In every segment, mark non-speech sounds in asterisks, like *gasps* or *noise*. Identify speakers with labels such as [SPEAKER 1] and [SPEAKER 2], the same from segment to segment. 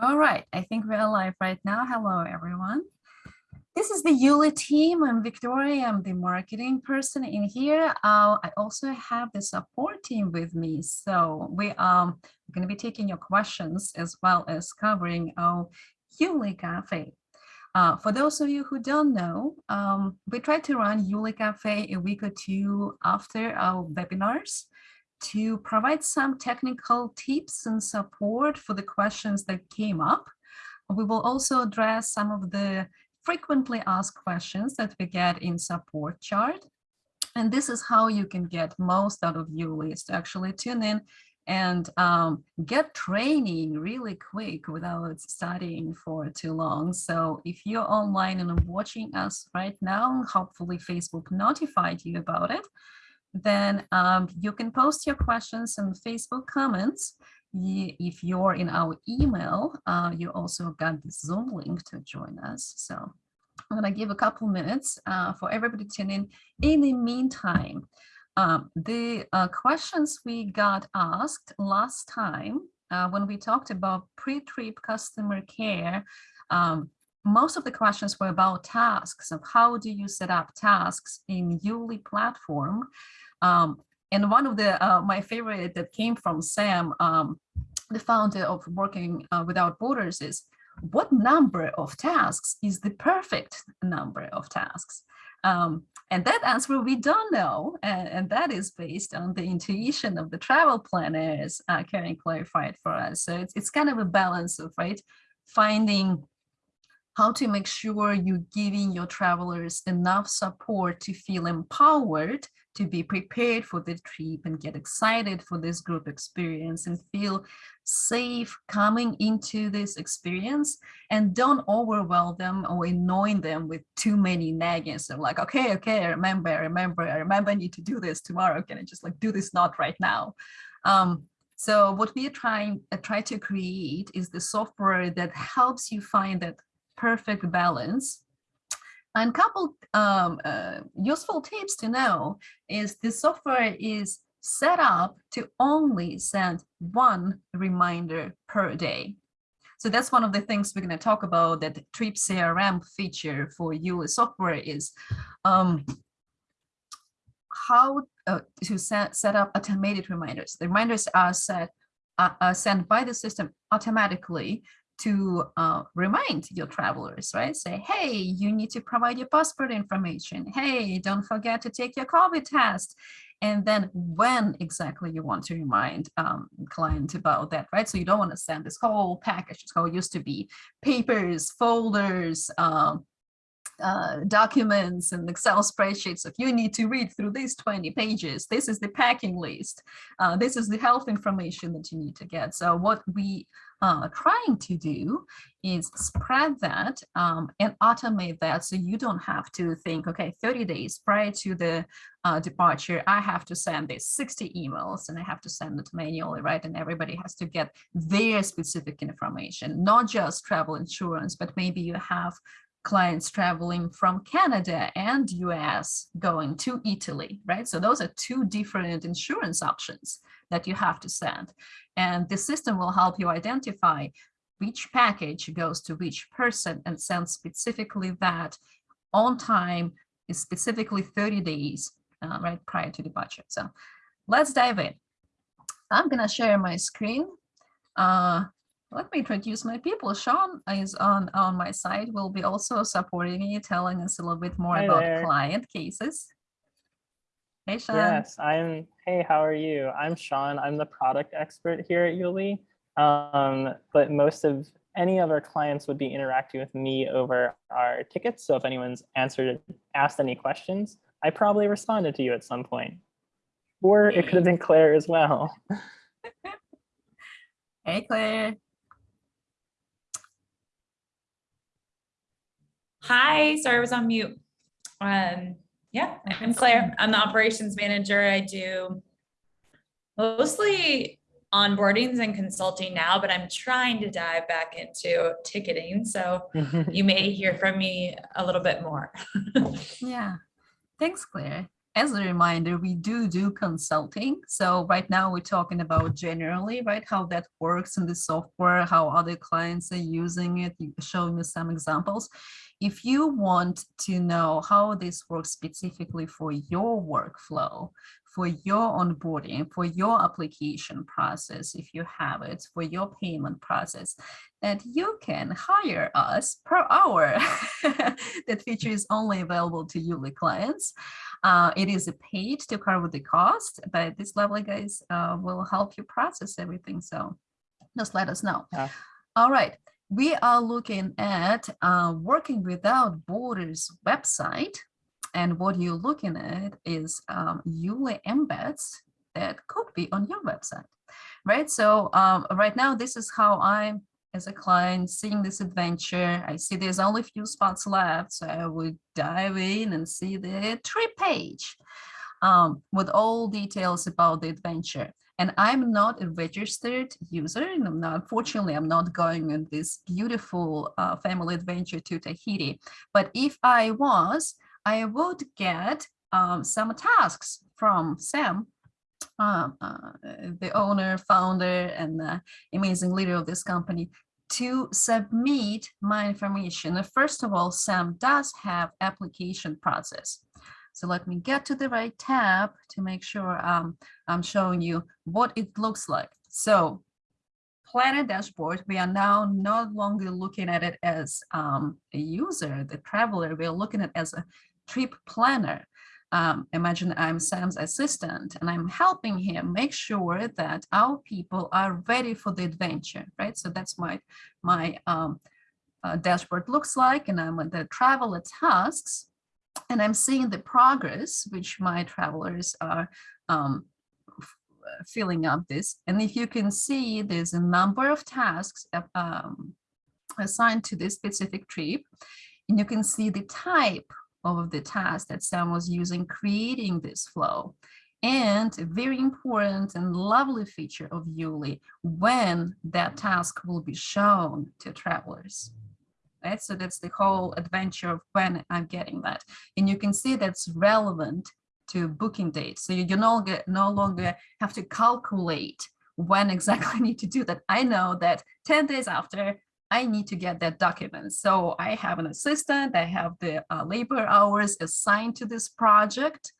[SPEAKER 1] All right, I think we're live right now. Hello, everyone. This is the Yuli team. I'm Victoria. I'm the marketing person in here. Uh, I also have the support team with me. So we are um, going to be taking your questions as well as covering our Yuli Cafe. Uh, for those of you who don't know, um, we try to run Yuli Cafe a week or two after our webinars to provide some technical tips and support for the questions that came up. We will also address some of the frequently asked questions that we get in support chart. And this is how you can get most out of your list. Actually tune in and um, get training really quick without studying for too long. So if you're online and watching us right now, hopefully Facebook notified you about it then um, you can post your questions in Facebook comments. If you're in our email, uh, you also got the Zoom link to join us. So I'm going to give a couple minutes uh, for everybody to tune in. In the meantime, um, the uh, questions we got asked last time uh, when we talked about pre-trip customer care, um, most of the questions were about tasks of how do you set up tasks in Yuli platform. Um, and one of the uh, my favorite that came from Sam, um, the founder of Working uh, Without Borders is what number of tasks is the perfect number of tasks? Um, and that answer we don't know, and, and, that is based on the intuition of the travel planners, uh, Karen clarified for us. So it's, it's kind of a balance of, right, finding how to make sure you're giving your travelers enough support to feel empowered to be prepared for the trip and get excited for this group experience and feel safe coming into this experience and don't overwhelm them or annoying them with too many nagging. So like, okay, okay, I remember, I remember, I remember I need to do this tomorrow. Can I just like do this not right now? Um, so what we are trying uh, try to create is the software that helps you find that perfect balance. And couple um, uh, useful tips to know is the software is set up to only send one reminder per day. So that's one of the things we're going to talk about that Trip CRM feature for Yuli software is um, how uh, to set, set up automated reminders. The reminders are set uh, sent by the system automatically to uh, remind your travelers, right? Say, hey, you need to provide your passport information. Hey, don't forget to take your COVID test. And then when exactly you want to remind um, client about that, right? So you don't want to send this whole package, it's how it used to be, papers, folders, um, uh, documents and Excel spreadsheets. If you need to read through these 20 pages, this is the packing list. Uh, this is the health information that you need to get. So what we are trying to do is spread that um, and automate that so you don't have to think, okay, 30 days prior to the uh, departure, I have to send this 60 emails and I have to send it manually, right? And everybody has to get their specific information, not just travel insurance, but maybe you have clients traveling from Canada and US going to Italy, right? So those are two different insurance options that you have to send. And the system will help you identify which package goes to which person and send specifically that on time is specifically 30 days, uh, right, prior to departure. So let's dive in. I'm gonna share my screen. Uh, let me introduce my people. Sean is on, on my side, will be also supporting me, telling us a little bit more about their. client cases. Hey, Sean.
[SPEAKER 2] Yes, I'm, hey, how are you? I'm Sean. I'm the product expert here at Yuli. Um, but most of any of our clients would be interacting with me over our tickets. So if anyone's answered, asked any questions, I probably responded to you at some point. Or it could have been Claire as well. *laughs*
[SPEAKER 1] hey, Claire.
[SPEAKER 3] Hi, sorry, I was on mute. Um, yeah, I'm Claire. I'm the operations manager. I do mostly onboardings and consulting now, but I'm trying to dive back into ticketing. So *laughs* you may hear from me a little bit more. *laughs*
[SPEAKER 1] yeah, thanks, Claire. As a reminder, we do do consulting. So right now we're talking about generally, right, how that works in the software, how other clients are using it, showing you some examples. If you want to know how this works specifically for your workflow, for your onboarding, for your application process, if you have it, for your payment process, that you can hire us per hour. *laughs* that feature is only available to Yuli clients. Uh, it is a paid to cover the cost, but this lovely guys uh, will help you process everything. So just let us know.
[SPEAKER 2] Yeah.
[SPEAKER 1] All right. We are looking at uh, Working Without Borders website. And what you're looking at is um, Yuli embeds that could be on your website, right? So um, right now, this is how I'm as a client seeing this adventure. I see there's only a few spots left, so I would dive in and see the trip page um, with all details about the adventure. And I'm not a registered user. And I'm not, unfortunately, I'm not going on this beautiful uh, family adventure to Tahiti. But if I was, I would get um, some tasks from Sam um, uh, the owner, founder, and amazing leader of this company to submit my information. Uh, First of all, Sam does have application process. So let me get to the right tab to make sure um, I'm showing you what it looks like. So Planner dashboard, we are now no longer looking at it as um, a user, the traveler, we're looking at it as a trip planner um, imagine I'm Sam's assistant and I'm helping him make sure that our people are ready for the adventure, right? So that's my my um, uh, dashboard looks like, and I'm at the traveler tasks, and I'm seeing the progress which my travelers are um, filling up this. And if you can see, there's a number of tasks uh, um, assigned to this specific trip, and you can see the type of the task that Sam was using creating this flow. And a very important and lovely feature of Yuli when that task will be shown to travelers. Right, so that's the whole adventure of when I'm getting that. And you can see that's relevant to booking date. So you, no, longer, no longer have to calculate when exactly I need to do that. I know that 10 days after I need to get that document. So I have an assistant, I have the uh, labor hours assigned to this project,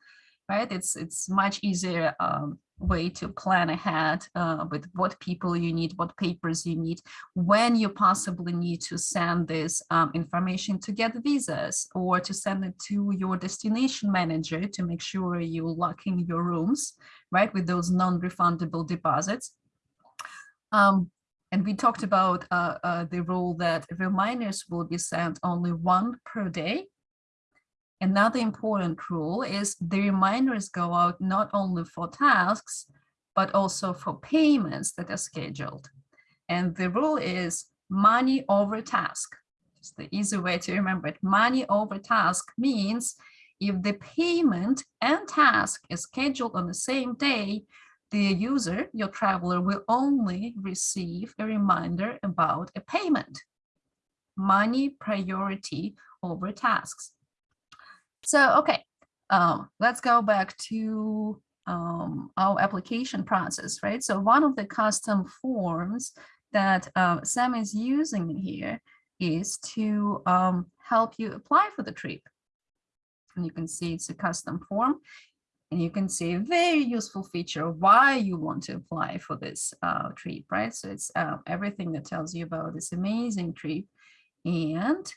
[SPEAKER 1] right? It's, it's much easier um, way to plan ahead uh, with what people you need, what papers you need, when you possibly need to send this um, information to get visas or to send it to your destination manager to make sure you lock in your rooms, right? With those non-refundable deposits. Um, and we talked about uh, uh, the rule that reminders will be sent only one per day. Another important rule is the reminders go out not only for tasks, but also for payments that are scheduled. And the rule is money over task. It's the easy way to remember it. Money over task means if the payment and task is scheduled on the same day, the user, your traveler, will only receive a reminder about a payment. Money priority over tasks. So, okay, um, let's go back to um, our application process, right? So one of the custom forms that uh, Sam is using here is to um, help you apply for the trip. And you can see it's a custom form. And you can see a very useful feature why you want to apply for this uh, trip, right? So it's uh, everything that tells you about this amazing trip and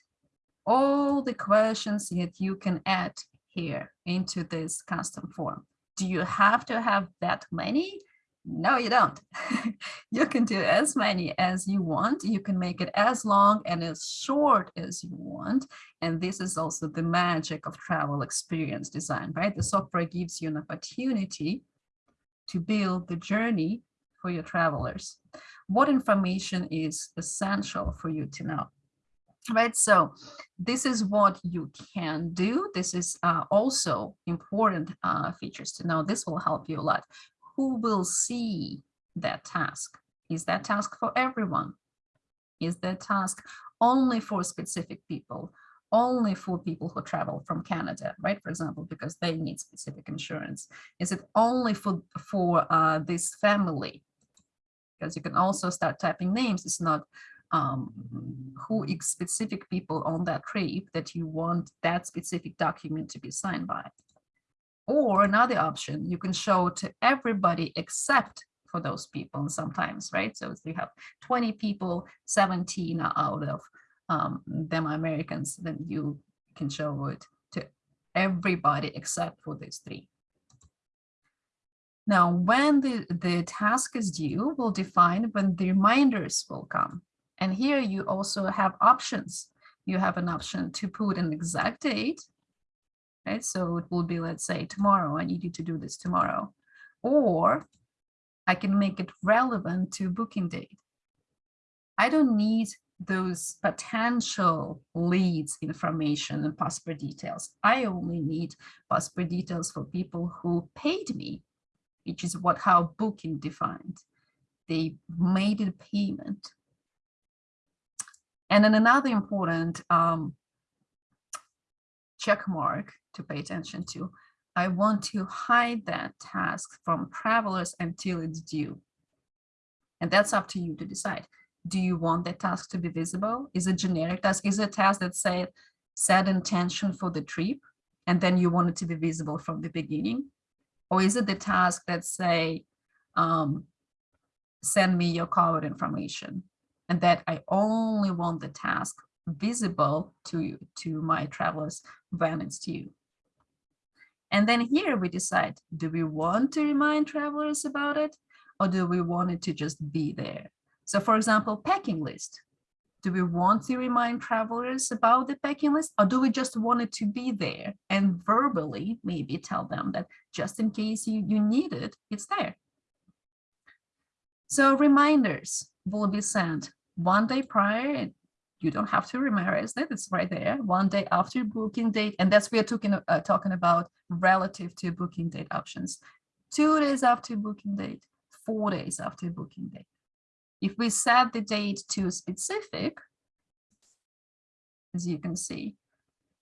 [SPEAKER 1] all the questions that you can add here into this custom form. Do you have to have that many? No, you don't. *laughs* you can do as many as you want. You can make it as long and as short as you want. And this is also the magic of travel experience design, right? The software gives you an opportunity to build the journey for your travelers. What information is essential for you to know? Right, so this is what you can do. This is uh, also important uh, features to know. This will help you a lot who will see that task? Is that task for everyone? Is that task only for specific people? only for people who travel from Canada, right? For example, because they need specific insurance. Is it only for, for uh, this family? Because you can also start typing names. It's not um, who specific people on that trip that you want that specific document to be signed by. Or another option, you can show to everybody except for those people sometimes, right? So if you have 20 people, 17 are out of um, them are Americans, then you can show it to everybody except for these three. Now, when the, the task is due, we'll define when the reminders will come. And here you also have options. You have an option to put an exact date, right? So it will be, let's say, tomorrow, I need you to do this tomorrow. Or I can make it relevant to booking date. I don't need those potential leads information and passport details. I only need passport details for people who paid me, which is what how booking defined. They made a payment. And then another important um, check mark to pay attention to, I want to hide that task from travelers until it's due. And that's up to you to decide do you want that task to be visible? Is it generic task? Is it a task that say set intention for the trip and then you want it to be visible from the beginning? Or is it the task that say, um, send me your card information and that I only want the task visible to you, to my travelers when it's due. And then here we decide, do we want to remind travelers about it? Or do we want it to just be there? So for example, packing list. Do we want to remind travelers about the packing list or do we just want it to be there and verbally maybe tell them that just in case you, you need it, it's there. So reminders will be sent one day prior. You don't have to memorize that, it's right there. One day after booking date, and that's we are talking, uh, talking about relative to booking date options. Two days after booking date, four days after booking date. If we set the date to specific, as you can see,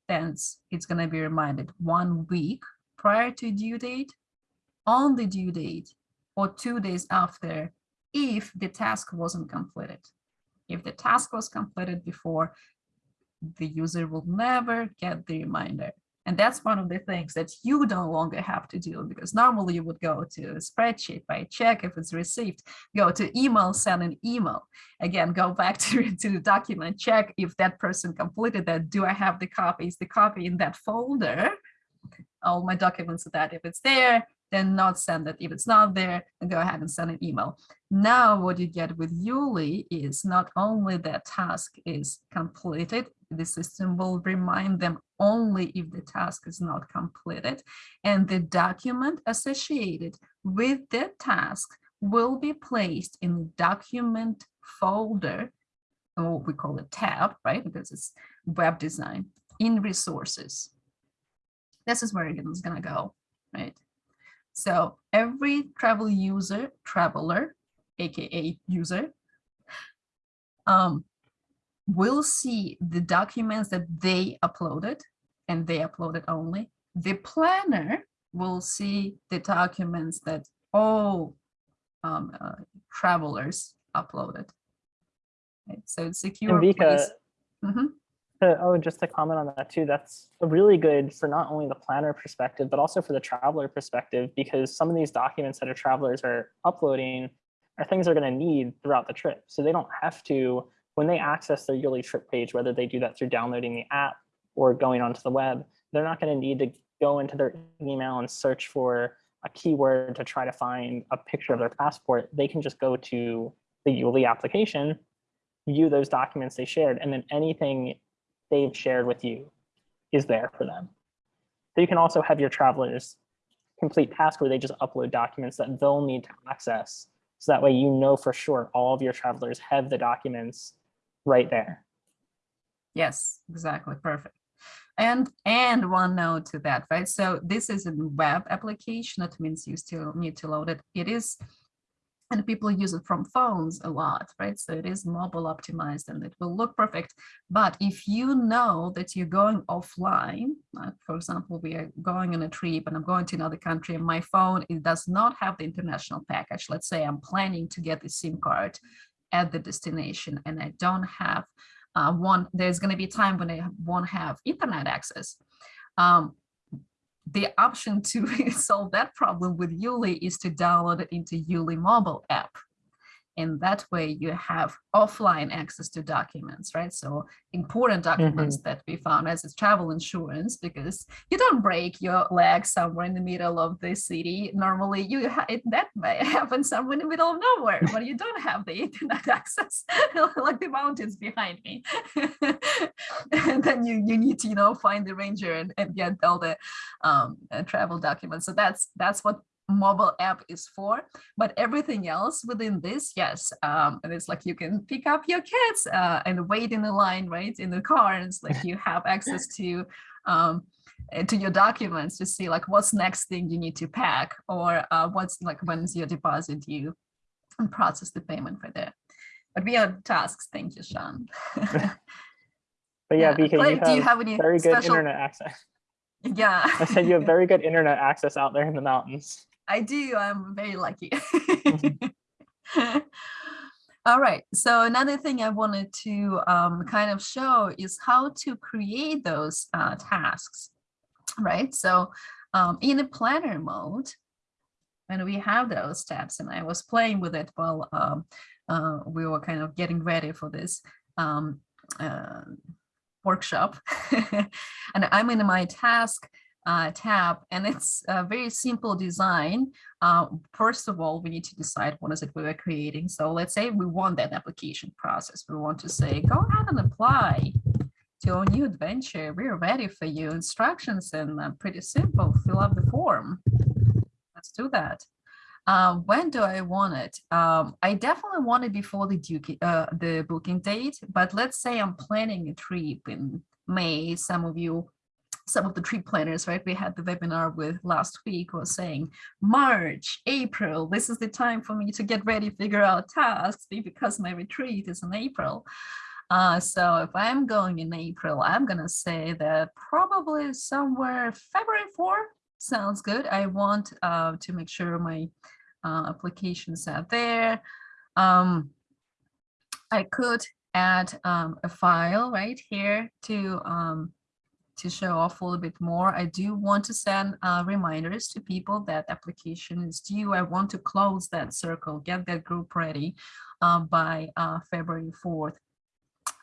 [SPEAKER 1] then it's going to be reminded one week prior to due date, on the due date, or two days after if the task wasn't completed. If the task was completed before, the user will never get the reminder. And that's one of the things that you no longer have to do because normally you would go to a spreadsheet by check if it's received, go to email, send an email. Again, go back *laughs* to, to the document, check if that person completed that. Do I have the copy? Is the copy in that folder? All my documents are that if it's there, then not send it. If it's not there, go ahead and send an email. Now what you get with Yuli is not only that task is completed, the system will remind them only if the task is not completed and the document associated with the task will be placed in the document folder or we call it tab, right? Because it's web design in resources. This is where it's gonna go, right? So every travel user, traveler, AKA user, um, will see the documents that they uploaded and they uploaded only. The planner will see the documents that all um, uh, travelers uploaded. Right? So it's secure.
[SPEAKER 2] Vika,
[SPEAKER 1] place. Mhm.
[SPEAKER 2] Oh, just to comment on that too, that's really good for not only the planner perspective, but also for the traveler perspective, because some of these documents that our travelers are uploading are things they're going to need throughout the trip. So they don't have to, when they access their Yuli trip page, whether they do that through downloading the app or going onto the web, they're not going to need to go into their email and search for a keyword to try to find a picture of their passport. They can just go to the Yuli application, view those documents they shared, and then anything they've shared with you is there for them. So you can also have your travelers complete tasks where they just upload documents that they'll need to access. So that way you know for sure all of your travelers have the documents right there.
[SPEAKER 1] Yes, exactly. Perfect. And and one note to that, right? So this is a web application. That means you still need to load it. It is and people use it from phones a lot, right? So it is mobile optimized and it will look perfect. But if you know that you're going offline, like for example, we are going on a trip and I'm going to another country and my phone, it does not have the international package. Let's say I'm planning to get the SIM card at the destination and I don't have uh, one, there's going to be a time when I won't have internet access. Um, the option to *laughs* solve that problem with Yuli is to download it into Yuli mobile app. And that way you have offline access to documents, right? So important documents that we found as a travel insurance, because you don't break your leg somewhere in the middle of the city. Normally you it, that may *laughs* happen somewhere in the middle of nowhere, but you don't have the internet *laughs* access, *laughs* like the mountains behind me. and then you, you need to, you know, find the ranger and, and get all the um, uh, travel documents. So that's that's what mobile app is for but everything else within this yes um and it's like you can pick up your kids uh, and wait in the line right in the car and it's like *laughs* you have access to um uh, to your documents to see like what's next thing you need to pack or uh, what's like when's your deposit due and process the payment for that. But we have tasks. Thank you sean. *laughs*
[SPEAKER 2] But yeah, because you have,
[SPEAKER 1] do you have any
[SPEAKER 2] very good
[SPEAKER 1] special-
[SPEAKER 2] internet access. *laughs*
[SPEAKER 1] yeah.
[SPEAKER 2] I said you have very good internet access out there in the mountains.
[SPEAKER 1] I do. I'm very lucky. *laughs* All right. So another thing I wanted to um, kind of show is how to create those uh, tasks, right? So um, in a planner mode, and we have those tabs, and I was playing with it while um, uh, we were kind of getting ready for this um, uh, workshop, *laughs* and I'm in my task uh, tab and it's a very simple design. Uh, first of all, we need to decide what is it we are creating. So let's say we want that application process. We want to say, go ahead and apply to a new adventure. We're ready for you. Instructions and uh, pretty simple. Fill out the form. Let's do that. Uh, when do I want it? Um, I definitely want it before the, uh, the booking date, but let's say I'm planning a trip in May. Some of you some of the trip planners, right? We had the webinar with last week was saying March, April, this is the time for me to get ready, figure out tasks because my retreat is in April. Uh, so if I'm going in April, I'm gonna say that probably somewhere February 4 sounds good. I want uh, to make sure my uh, applications are there. Um, I could add um, a file right here to um, to show off a little bit more. I do want to send uh, reminders to people that application is due. I want to close that circle, get that group ready uh, by uh, February 4th.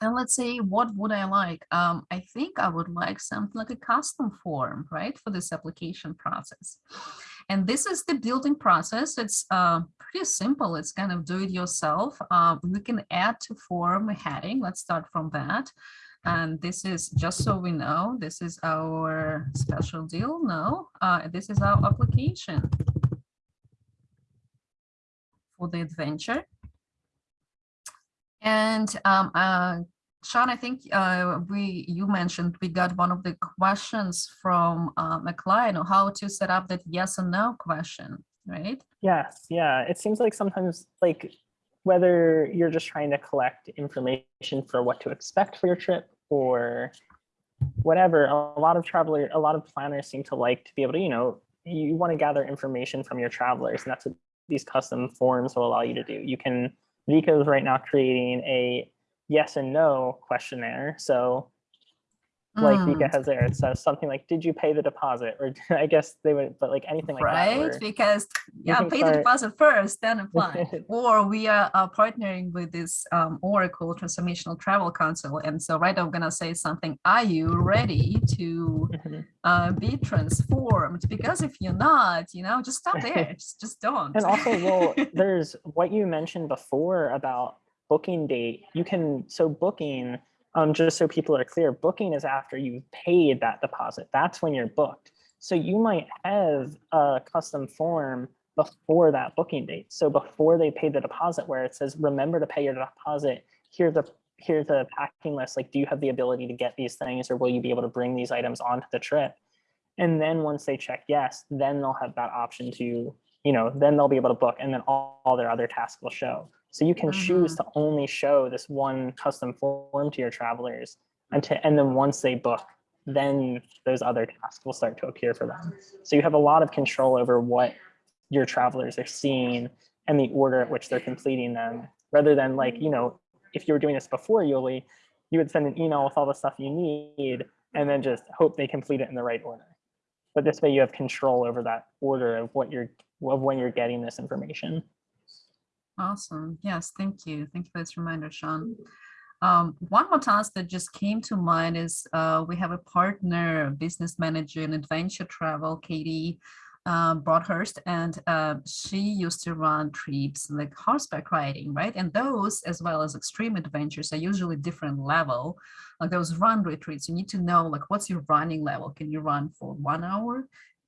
[SPEAKER 1] And let's say, what would I like? Um, I think I would like something like a custom form, right, for this application process. And this is the building process. It's uh, pretty simple. It's kind of do it yourself. Uh, we can add to form a heading. Let's start from that. And this is just so we know, this is our special deal. No, uh, this is our application for the adventure. And um, uh, Sean, I think uh, we you mentioned we got one of the questions from um, a client on how to set up that yes and no question, right?
[SPEAKER 2] Yes, yeah. It seems like sometimes like whether you're just trying to collect information for what to expect for your trip or whatever, a lot of travelers, a lot of planners seem to like to be able to, you know, you want to gather information from your travelers and that's what these custom forms will allow you to do. You can, Vika is right now creating a yes and no questionnaire. So like
[SPEAKER 1] Mm.
[SPEAKER 2] Vika has there, it says something like, did you pay the deposit? Or *laughs* I guess they would, but like anything like that.
[SPEAKER 1] right because yeah pay the deposit first then *laughs* apply or we are uh, partnering with this um, oracle transformational travel council and so right i'm gonna say something are you ready to
[SPEAKER 2] Mhm.
[SPEAKER 1] uh, be transformed because if you're not you know just stop there *laughs* just, just don't
[SPEAKER 2] And also, well, there's what you mentioned before about booking date. You can, so booking, um, just so people are clear, booking is after you've paid that deposit. That's when you're booked. So you might have a custom form before that booking date. So before they pay the deposit where it says, remember to pay your deposit, here's a here's a packing list. Like, do you have the ability to get these things or will you be able to bring these items onto the trip? And then once they check yes, then they'll have that option to, you know, then they'll be able to book and then all, all their other tasks will show. So you can choose mm-hmm. to only show this one custom form to your travelers until, and then once they book, then those other tasks will start to appear for them. So you have a lot of control over what your travelers are seeing and the order at which they're completing them, rather than like, you know, if you were doing this before Yuli, you would send an email with all the stuff you need and then just hope they complete it in the right order. But this way you have control over that order of what you're, of when you're getting this information.
[SPEAKER 1] Awesome. Yes, thank you. Thank you for this reminder, Sean. Um, one more task that just came to mind is uh, we have a partner, business manager in adventure travel, Katie uh, Broadhurst, and uh, she used to run trips like horseback riding, right? And those, as well as extreme adventures, are usually different level. Like those run retreats, you need to know like what's your running level? Can you run for one hour,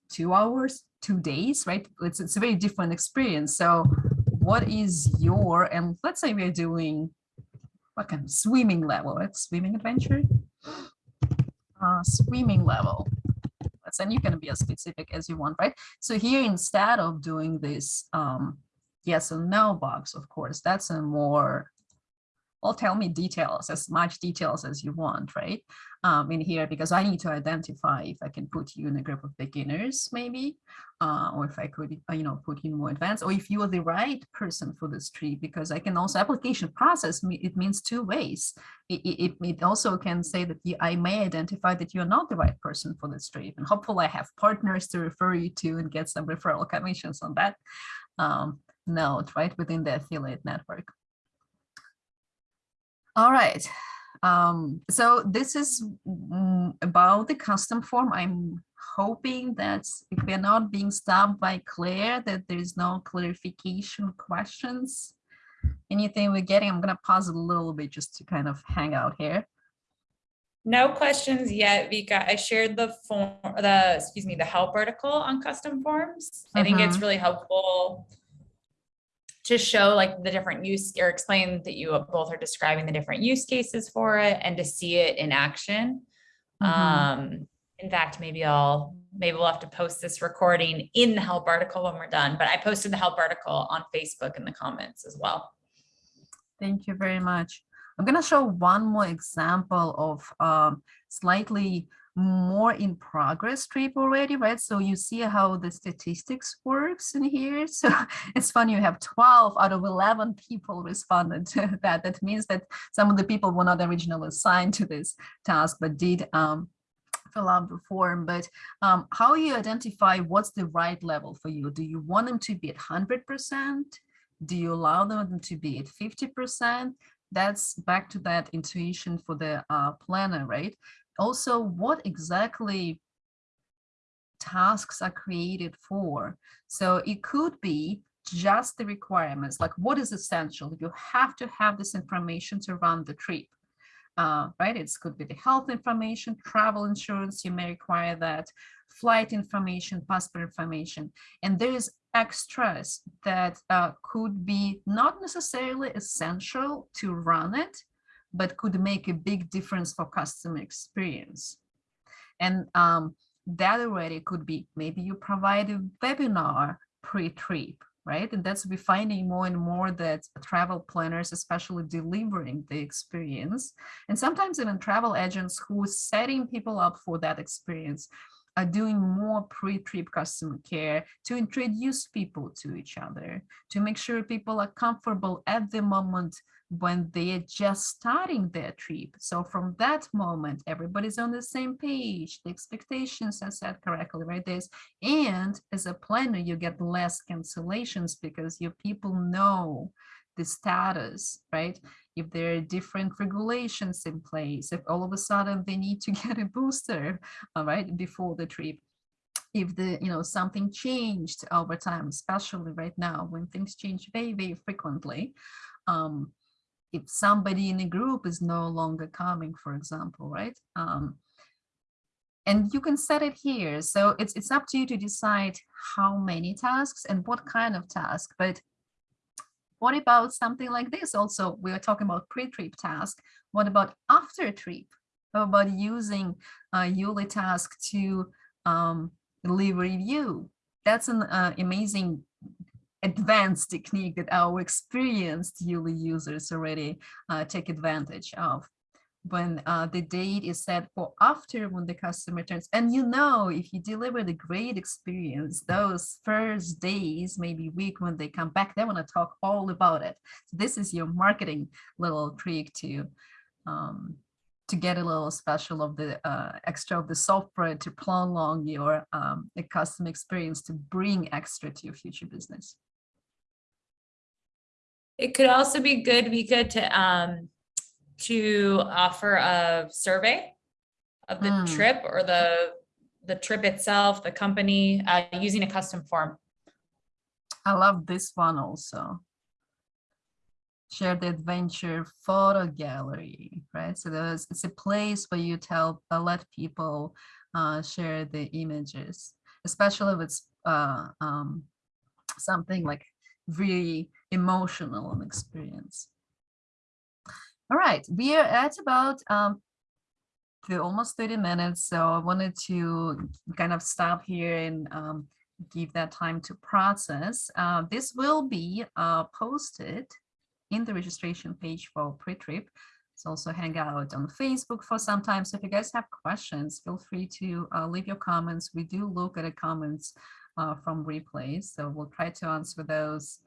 [SPEAKER 1] two hours, two days, right? It's, it's a very different experience. So what is your, and let's say we're doing what kind of swimming level, right? Swimming adventure? *gasps* Uh, swimming level. And you can be as specific as you want, right? So here, instead of doing this um, yes or no box, of course, that's a more well, tell me details, as much details as you want, right? Um, in here, because I need to identify if I can put you in a group of beginners, maybe, uh, or if I could, uh, you know, put you in more advanced, or if you are the right person for this tree, because I can also application process, it means two ways. It, it, it also can say that you, I may identify that you're not the right person for this tree, and hopefully I have partners to refer you to and get some referral commissions on that um, note, right, within the affiliate network. All right. Um, so this is about the custom form. I'm hoping that if we're not being stopped by Claire, that there's no clarification questions. Anything we're getting, I'm going to pause a little bit just to kind of hang out here.
[SPEAKER 3] No questions yet, Vika. I shared the form, the, excuse me, the help article on custom forms. I think it's
[SPEAKER 1] Mhm.
[SPEAKER 3] really helpful to show like the different use or explain that you both are describing the different use cases for it and to see it in action.
[SPEAKER 1] Mhm.
[SPEAKER 3] Um, in fact, maybe I'll, maybe we'll have to post this recording in the help article when we're done, but I posted the help article on Facebook in the comments as well.
[SPEAKER 1] Thank you very much. I'm going to show one more example of um, slightly more in progress trip already, right? So you see how the statistics works in here. *laughs* So it's funny, you have 12 out of 11 people responded to *laughs* that. That means that some of the people were not originally assigned to this task, but did um, fill out the form. But um, how you identify what's the right level for you? Do you want them to be at 100%? Do you allow them to be at 50%? That's back to that intuition for the uh, planner, right? Also, what exactly tasks are created for? So it could be just the requirements, like what is essential? You have to have this information to run the trip. Uh, right? It could be the health information, travel insurance, you may require that, flight information, passport information, and there is extras that uh, could be not necessarily essential to run it, but could make a big difference for customer experience. And um, that already could be maybe you provide a webinar pre-trip, right? And that's we're finding more and more that travel planners, especially delivering the experience, and sometimes even travel agents who are setting people up for that experience are doing more pre-trip customer care to introduce people to each other, to make sure people are comfortable at the moment when they are just starting their trip. So from that moment, everybody's on the same page, the expectations are set correctly, right? There's, and as a planner, you get less cancellations because your people know the status, right? If there are different regulations in place, if all of a sudden they need to *laughs* get a booster, all right, before the trip, if the you know something changed over time especially right now when things change very very frequently um if somebody in a group is no longer coming for example right? Um and you can set it here. So it's it's up to you to decide how many tasks and what kind of task but what about something like this? Also we are talking about pre-trip task. What about after trip? How about using a Yuli task to um, leave review. That's an uh, amazing advanced technique that our experienced Yuli users already uh, take advantage of. When uh, the date is set for after when the customer turns, and you know, if you deliver the great experience, those first days, maybe week when they come back, they want to talk all about it. This is your marketing little trick to um, to get a little special of the uh, extra of the software to prolong your um, customer experience to bring extra to your future business.
[SPEAKER 3] It could also be good, Vika, to, um, to offer a survey of the
[SPEAKER 1] Mm.
[SPEAKER 3] trip or the, the trip itself, the company, uh, using a custom form.
[SPEAKER 1] I love this one also. Share the adventure photo gallery, right? So there's it's a place where you tell uh, let people uh, share the images, especially if it's uh, um, something like really emotional experience. All right, we are at about um, the almost 30 minutes, so I wanted to kind of stop here and um, give that time to process. Uh, this will be uh, posted in the registration page for pre-trip. It's also hang out on Facebook for some time. So if you guys have questions, feel free to uh, leave your comments. We do look at the comments uh, from replays, so we'll try to answer those.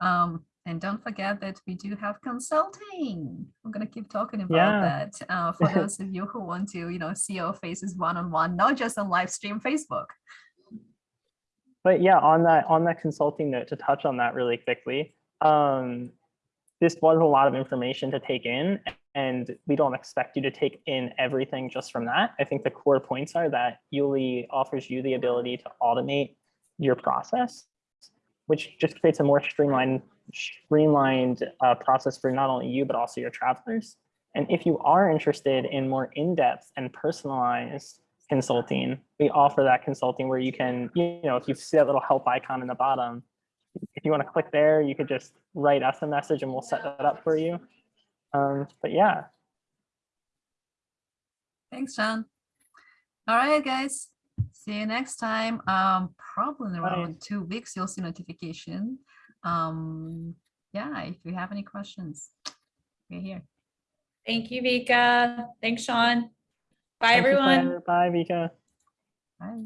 [SPEAKER 1] Um, and don't forget that we do have consulting. We're gonna keep talking about
[SPEAKER 2] Yeah.
[SPEAKER 1] that uh, for those of you who want to, you know, see our faces one-on-one, not just on live stream Facebook.
[SPEAKER 2] But yeah, on that on that consulting note, to touch on that really quickly, um, this was a lot of information to take in, and we don't expect you to take in everything just from that. I think the core points are that Yuli offers you the ability to automate your process, which just creates a more streamlined streamlined uh, process for not only you but also your travelers. And if you are interested in more in-depth and personalized consulting, we offer that consulting where you can, you know, if you see that little help icon in the bottom, if you want to click there, you could just write us a message and we'll set that up for you. Um, but yeah,
[SPEAKER 1] Thanks, John. All right, guys. See you next time. Um, probably in
[SPEAKER 2] Bye.
[SPEAKER 1] around two weeks, you'll see notification. Um, yeah, if you have any questions, we're here.
[SPEAKER 3] Thank you, Vika. Thanks, Sean. Bye,
[SPEAKER 2] Thank
[SPEAKER 3] everyone.
[SPEAKER 2] Claire. Bye, Vika.
[SPEAKER 1] Bye.